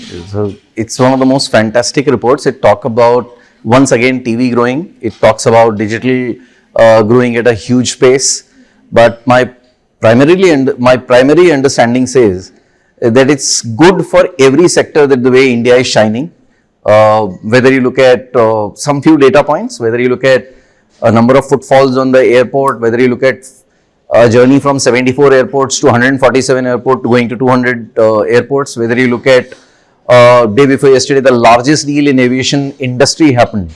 So it's one of the most fantastic reports. It talk about once again TV growing. It talks about digital uh, growing at a huge pace. But my primarily and my primary understanding says that it's good for every sector that the way India is shining. Uh, whether you look at uh, some few data points, whether you look at a number of footfalls on the airport, whether you look at a journey from 74 airports to 147 airport going to 200 uh, airports, whether you look at uh, day before yesterday, the largest deal in aviation industry happened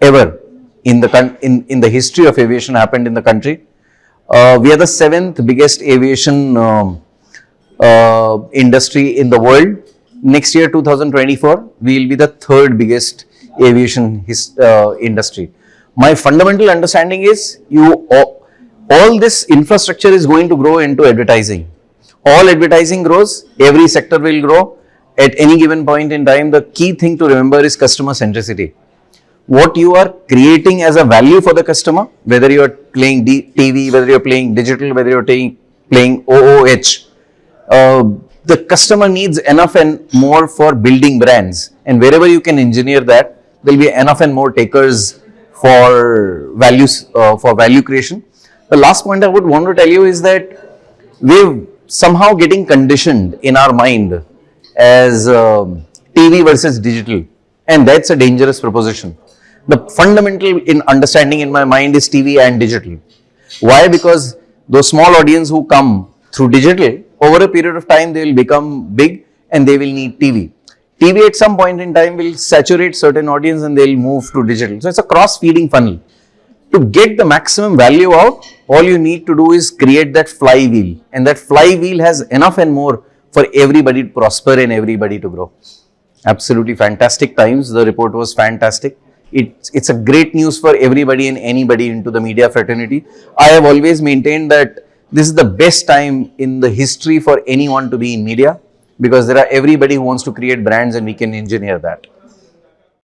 ever in the in, in the history of aviation happened in the country. Uh, we are the seventh biggest aviation um, uh, industry in the world. Next year, 2024, we will be the third biggest aviation his, uh, industry. My fundamental understanding is you all, all this infrastructure is going to grow into advertising. All advertising grows, every sector will grow. At any given point in time, the key thing to remember is customer centricity what you are creating as a value for the customer, whether you are playing D TV, whether you are playing digital, whether you are playing, OOH, uh, the customer needs enough and more for building brands. And wherever you can engineer that, there will be enough and more takers for values, uh, for value creation. The last point I would want to tell you is that we're somehow getting conditioned in our mind as um, TV versus digital. And that's a dangerous proposition the fundamental in understanding in my mind is TV and digital. Why? Because those small audience who come through digital, over a period of time they will become big and they will need TV. TV at some point in time will saturate certain audience and they will move to digital. So, it's a cross feeding funnel. To get the maximum value out, all you need to do is create that flywheel and that flywheel has enough and more for everybody to prosper and everybody to grow. Absolutely fantastic times. The report was fantastic it's, it's a great news for everybody and anybody into the media fraternity. I have always maintained that this is the best time in the history for anyone to be in media because there are everybody who wants to create brands and we can engineer that.